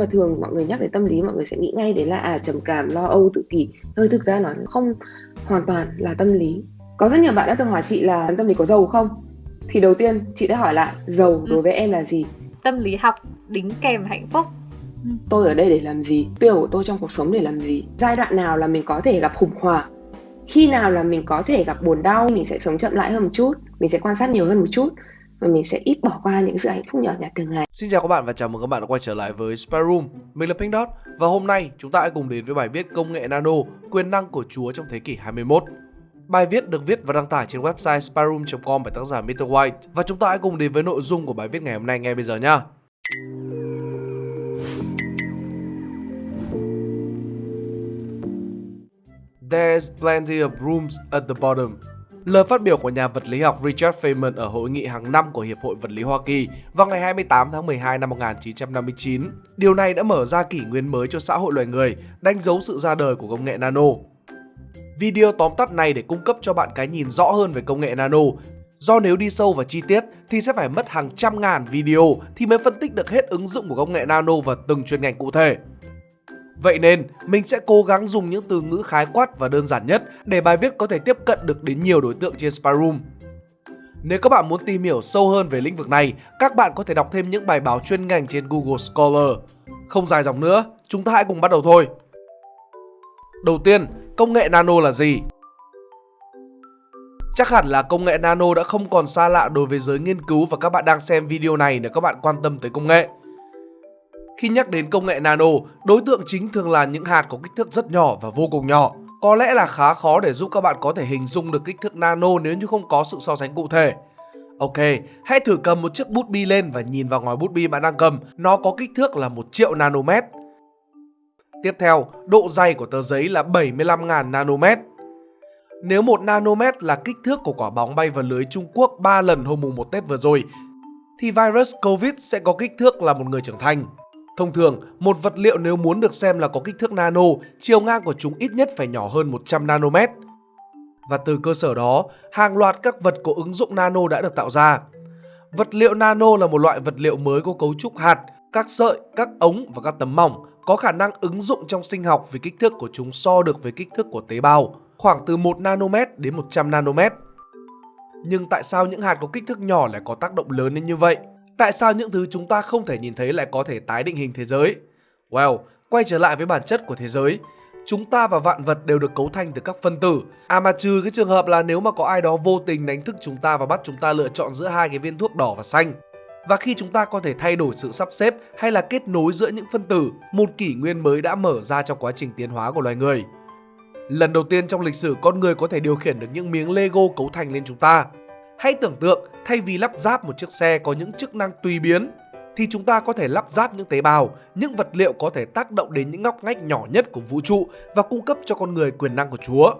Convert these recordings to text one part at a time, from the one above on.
Mà thường mọi người nhắc đến tâm lý mọi người sẽ nghĩ ngay đến là à trầm cảm, lo âu, tự kỷ. Nhưng thực ra nó không hoàn toàn là tâm lý. Có rất nhiều bạn đã từng hỏi chị là tâm lý có giàu không? Thì đầu tiên chị đã hỏi lại giàu đối với em là gì? Tâm lý học đính kèm hạnh phúc. Tôi ở đây để làm gì? Tiêu của tôi trong cuộc sống để làm gì? Giai đoạn nào là mình có thể gặp khủng hoảng? Khi nào là mình có thể gặp buồn đau? Mình sẽ sống chậm lại hơn một chút, mình sẽ quan sát nhiều hơn một chút và mình sẽ ít bỏ qua những sự hạnh phúc nhỏ nhặt thường ngày. Xin chào các bạn và chào mừng các bạn đã quay trở lại với Spy Room. Mình là Pink Dot và hôm nay chúng ta hãy cùng đến với bài viết công nghệ nano, quyền năng của Chúa trong thế kỷ 21. Bài viết được viết và đăng tải trên website spyroom.com bởi tác giả Mr. White và chúng ta hãy cùng đến với nội dung của bài viết ngày hôm nay ngay bây giờ nhé. There's plenty of rooms at the bottom. Lời phát biểu của nhà vật lý học Richard Feynman ở hội nghị hàng năm của Hiệp hội Vật lý Hoa Kỳ vào ngày 28 tháng 12 năm 1959. Điều này đã mở ra kỷ nguyên mới cho xã hội loài người, đánh dấu sự ra đời của công nghệ nano. Video tóm tắt này để cung cấp cho bạn cái nhìn rõ hơn về công nghệ nano. Do nếu đi sâu vào chi tiết thì sẽ phải mất hàng trăm ngàn video thì mới phân tích được hết ứng dụng của công nghệ nano vào từng chuyên ngành cụ thể. Vậy nên, mình sẽ cố gắng dùng những từ ngữ khái quát và đơn giản nhất để bài viết có thể tiếp cận được đến nhiều đối tượng trên Spyroom. Nếu các bạn muốn tìm hiểu sâu hơn về lĩnh vực này, các bạn có thể đọc thêm những bài báo chuyên ngành trên Google Scholar. Không dài dòng nữa, chúng ta hãy cùng bắt đầu thôi. Đầu tiên, công nghệ nano là gì? Chắc hẳn là công nghệ nano đã không còn xa lạ đối với giới nghiên cứu và các bạn đang xem video này nếu các bạn quan tâm tới công nghệ. Khi nhắc đến công nghệ nano, đối tượng chính thường là những hạt có kích thước rất nhỏ và vô cùng nhỏ. Có lẽ là khá khó để giúp các bạn có thể hình dung được kích thước nano nếu như không có sự so sánh cụ thể. Ok, hãy thử cầm một chiếc bút bi lên và nhìn vào ngòi bút bi bạn đang cầm, nó có kích thước là 1 triệu nanomet. Tiếp theo, độ dày của tờ giấy là 75.000 nanomet. Nếu 1 nanomet là kích thước của quả bóng bay vào lưới Trung Quốc 3 lần hôm mùng 1 Tết vừa rồi, thì virus COVID sẽ có kích thước là một người trưởng thành. Thông thường, một vật liệu nếu muốn được xem là có kích thước nano, chiều ngang của chúng ít nhất phải nhỏ hơn 100 nanomet. Và từ cơ sở đó, hàng loạt các vật có ứng dụng nano đã được tạo ra. Vật liệu nano là một loại vật liệu mới có cấu trúc hạt, các sợi, các ống và các tấm mỏng có khả năng ứng dụng trong sinh học vì kích thước của chúng so được với kích thước của tế bào, khoảng từ 1 nanomet đến 100 nanomet. Nhưng tại sao những hạt có kích thước nhỏ lại có tác động lớn đến như vậy? Tại sao những thứ chúng ta không thể nhìn thấy lại có thể tái định hình thế giới? Well, quay trở lại với bản chất của thế giới. Chúng ta và vạn vật đều được cấu thành từ các phân tử. À mà trừ cái trường hợp là nếu mà có ai đó vô tình đánh thức chúng ta và bắt chúng ta lựa chọn giữa hai cái viên thuốc đỏ và xanh. Và khi chúng ta có thể thay đổi sự sắp xếp hay là kết nối giữa những phân tử, một kỷ nguyên mới đã mở ra trong quá trình tiến hóa của loài người. Lần đầu tiên trong lịch sử con người có thể điều khiển được những miếng Lego cấu thành lên chúng ta. Hãy tưởng tượng thay vì lắp ráp một chiếc xe có những chức năng tùy biến thì chúng ta có thể lắp ráp những tế bào, những vật liệu có thể tác động đến những ngóc ngách nhỏ nhất của vũ trụ và cung cấp cho con người quyền năng của Chúa.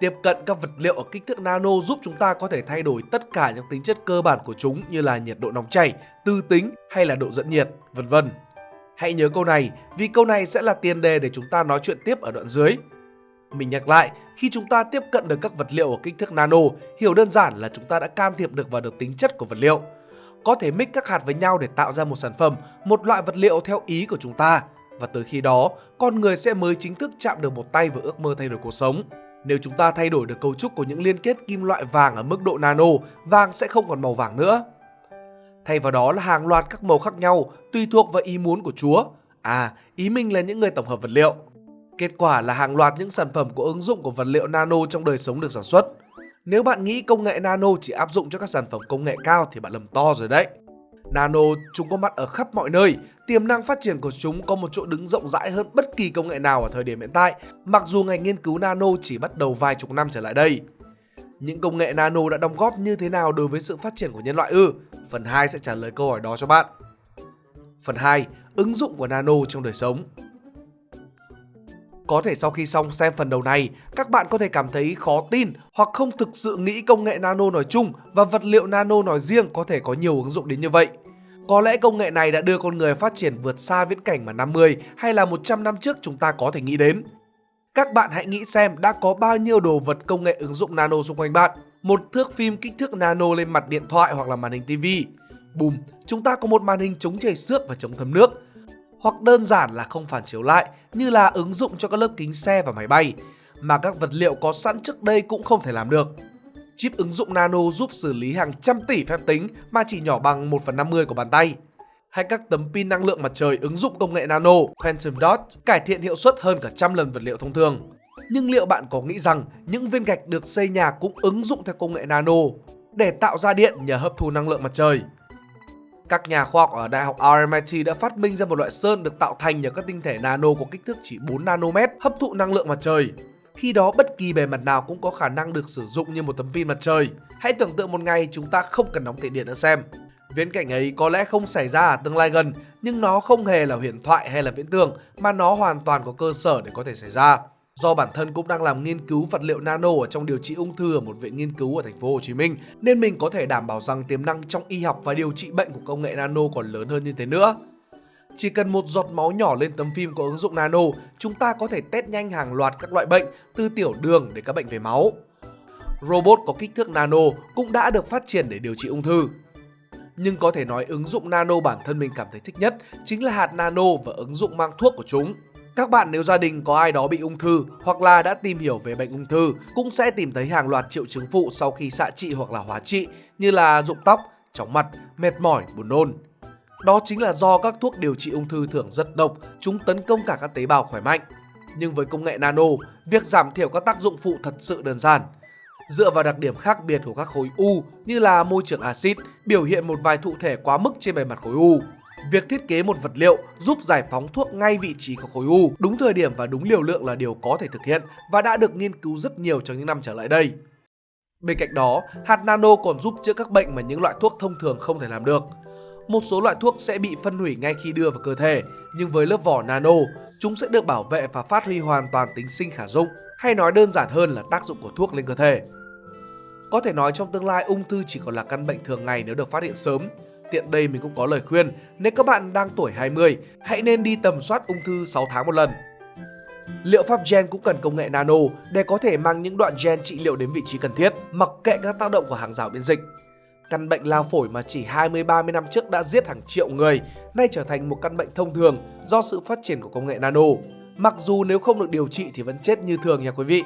Tiếp cận các vật liệu ở kích thước nano giúp chúng ta có thể thay đổi tất cả những tính chất cơ bản của chúng như là nhiệt độ nóng chảy, tư tính hay là độ dẫn nhiệt, vân vân. Hãy nhớ câu này vì câu này sẽ là tiền đề để chúng ta nói chuyện tiếp ở đoạn dưới. Mình nhắc lại, khi chúng ta tiếp cận được các vật liệu ở kích thước nano, hiểu đơn giản là chúng ta đã can thiệp được vào được tính chất của vật liệu. Có thể mix các hạt với nhau để tạo ra một sản phẩm, một loại vật liệu theo ý của chúng ta. Và tới khi đó, con người sẽ mới chính thức chạm được một tay vào ước mơ thay đổi cuộc sống. Nếu chúng ta thay đổi được cấu trúc của những liên kết kim loại vàng ở mức độ nano, vàng sẽ không còn màu vàng nữa. Thay vào đó là hàng loạt các màu khác nhau, tùy thuộc vào ý muốn của Chúa. À, ý mình là những người tổng hợp vật liệu. Kết quả là hàng loạt những sản phẩm có ứng dụng của vật liệu nano trong đời sống được sản xuất. Nếu bạn nghĩ công nghệ nano chỉ áp dụng cho các sản phẩm công nghệ cao thì bạn lầm to rồi đấy. Nano chúng có mặt ở khắp mọi nơi, tiềm năng phát triển của chúng có một chỗ đứng rộng rãi hơn bất kỳ công nghệ nào ở thời điểm hiện tại, mặc dù ngành nghiên cứu nano chỉ bắt đầu vài chục năm trở lại đây. Những công nghệ nano đã đóng góp như thế nào đối với sự phát triển của nhân loại ư? Phần 2 sẽ trả lời câu hỏi đó cho bạn. Phần 2, ứng dụng của nano trong đời sống. Có thể sau khi xong xem phần đầu này, các bạn có thể cảm thấy khó tin hoặc không thực sự nghĩ công nghệ nano nói chung và vật liệu nano nói riêng có thể có nhiều ứng dụng đến như vậy. Có lẽ công nghệ này đã đưa con người phát triển vượt xa viễn cảnh mà 50 hay là 100 năm trước chúng ta có thể nghĩ đến. Các bạn hãy nghĩ xem đã có bao nhiêu đồ vật công nghệ ứng dụng nano xung quanh bạn. Một thước phim kích thước nano lên mặt điện thoại hoặc là màn hình tivi Bùm, chúng ta có một màn hình chống chảy xước và chống thấm nước hoặc đơn giản là không phản chiếu lại, như là ứng dụng cho các lớp kính xe và máy bay, mà các vật liệu có sẵn trước đây cũng không thể làm được. Chip ứng dụng nano giúp xử lý hàng trăm tỷ phép tính mà chỉ nhỏ bằng 1 phần 50 của bàn tay. Hay các tấm pin năng lượng mặt trời ứng dụng công nghệ nano, Quantum Dot, cải thiện hiệu suất hơn cả trăm lần vật liệu thông thường. Nhưng liệu bạn có nghĩ rằng những viên gạch được xây nhà cũng ứng dụng theo công nghệ nano để tạo ra điện nhờ hấp thu năng lượng mặt trời? Các nhà khoa học ở Đại học RMIT đã phát minh ra một loại sơn được tạo thành nhờ các tinh thể nano có kích thước chỉ 4 nanomet hấp thụ năng lượng mặt trời. Khi đó bất kỳ bề mặt nào cũng có khả năng được sử dụng như một tấm pin mặt trời. Hãy tưởng tượng một ngày chúng ta không cần đóng tiền điện nữa xem. Viễn cảnh ấy có lẽ không xảy ra ở tương lai gần, nhưng nó không hề là huyền thoại hay là viễn tưởng mà nó hoàn toàn có cơ sở để có thể xảy ra. Do bản thân cũng đang làm nghiên cứu vật liệu nano ở trong điều trị ung thư ở một viện nghiên cứu ở thành phố Hồ Chí Minh, nên mình có thể đảm bảo rằng tiềm năng trong y học và điều trị bệnh của công nghệ nano còn lớn hơn như thế nữa. Chỉ cần một giọt máu nhỏ lên tấm phim có ứng dụng nano, chúng ta có thể test nhanh hàng loạt các loại bệnh từ tiểu đường đến các bệnh về máu. Robot có kích thước nano cũng đã được phát triển để điều trị ung thư. Nhưng có thể nói ứng dụng nano bản thân mình cảm thấy thích nhất chính là hạt nano và ứng dụng mang thuốc của chúng. Các bạn nếu gia đình có ai đó bị ung thư hoặc là đã tìm hiểu về bệnh ung thư cũng sẽ tìm thấy hàng loạt triệu chứng phụ sau khi xạ trị hoặc là hóa trị như là rụng tóc, chóng mặt, mệt mỏi, buồn nôn. Đó chính là do các thuốc điều trị ung thư thường rất độc, chúng tấn công cả các tế bào khỏe mạnh. Nhưng với công nghệ nano, việc giảm thiểu các tác dụng phụ thật sự đơn giản. Dựa vào đặc điểm khác biệt của các khối u như là môi trường axit biểu hiện một vài thụ thể quá mức trên bề mặt khối u. Việc thiết kế một vật liệu giúp giải phóng thuốc ngay vị trí của khối u, đúng thời điểm và đúng liều lượng là điều có thể thực hiện và đã được nghiên cứu rất nhiều trong những năm trở lại đây. Bên cạnh đó, hạt nano còn giúp chữa các bệnh mà những loại thuốc thông thường không thể làm được. Một số loại thuốc sẽ bị phân hủy ngay khi đưa vào cơ thể, nhưng với lớp vỏ nano, chúng sẽ được bảo vệ và phát huy hoàn toàn tính sinh khả dụng, hay nói đơn giản hơn là tác dụng của thuốc lên cơ thể. Có thể nói trong tương lai ung thư chỉ còn là căn bệnh thường ngày nếu được phát hiện sớm. Tiện đây mình cũng có lời khuyên, nếu các bạn đang tuổi 20, hãy nên đi tầm soát ung thư 6 tháng một lần. Liệu pháp gen cũng cần công nghệ nano để có thể mang những đoạn gen trị liệu đến vị trí cần thiết, mặc kệ các tác động của hàng rào miễn dịch. Căn bệnh lao phổi mà chỉ 20-30 năm trước đã giết hàng triệu người, nay trở thành một căn bệnh thông thường do sự phát triển của công nghệ nano. Mặc dù nếu không được điều trị thì vẫn chết như thường nha quý vị.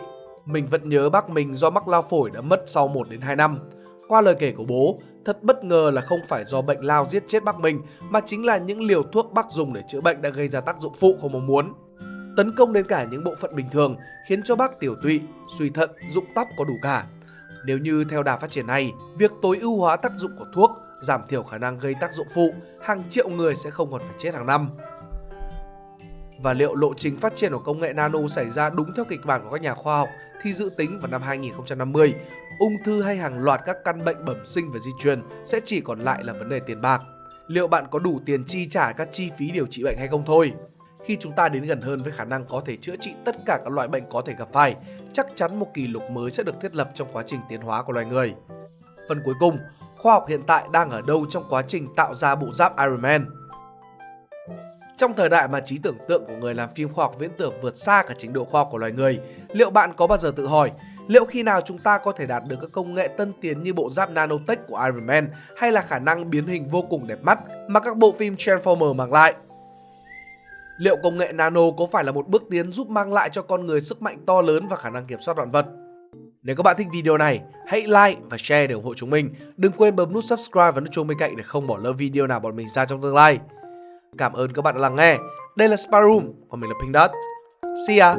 Mình vẫn nhớ bác mình do mắc lao phổi đã mất sau 1 đến 2 năm. Qua lời kể của bố, thật bất ngờ là không phải do bệnh lao giết chết bác mình mà chính là những liều thuốc bác dùng để chữa bệnh đã gây ra tác dụng phụ không mong muốn. Tấn công đến cả những bộ phận bình thường khiến cho bác tiểu tụy, suy thận, dụng tóc có đủ cả. Nếu như theo đà phát triển này, việc tối ưu hóa tác dụng của thuốc, giảm thiểu khả năng gây tác dụng phụ, hàng triệu người sẽ không còn phải chết hàng năm. Và liệu lộ trình phát triển của công nghệ nano xảy ra đúng theo kịch bản của các nhà khoa học thì dự tính vào năm 2050, ung thư hay hàng loạt các căn bệnh bẩm sinh và di truyền sẽ chỉ còn lại là vấn đề tiền bạc. Liệu bạn có đủ tiền chi trả các chi phí điều trị bệnh hay không thôi? Khi chúng ta đến gần hơn với khả năng có thể chữa trị tất cả các loại bệnh có thể gặp phải, chắc chắn một kỷ lục mới sẽ được thiết lập trong quá trình tiến hóa của loài người. Phần cuối cùng, khoa học hiện tại đang ở đâu trong quá trình tạo ra bộ giáp Iron Man? Trong thời đại mà trí tưởng tượng của người làm phim khoa học viễn tưởng vượt xa cả trình độ khoa học của loài người, liệu bạn có bao giờ tự hỏi liệu khi nào chúng ta có thể đạt được các công nghệ tân tiến như bộ giáp nanotech của Iron Man hay là khả năng biến hình vô cùng đẹp mắt mà các bộ phim Transformer mang lại? Liệu công nghệ nano có phải là một bước tiến giúp mang lại cho con người sức mạnh to lớn và khả năng kiểm soát vạn vật? Nếu các bạn thích video này, hãy like và share để ủng hộ chúng mình. Đừng quên bấm nút subscribe và nút chuông bên cạnh để không bỏ lỡ video nào bọn mình ra trong tương lai. Cảm ơn các bạn đã lắng nghe. Đây là Sparum, còn mình là Pink Dot. See ya!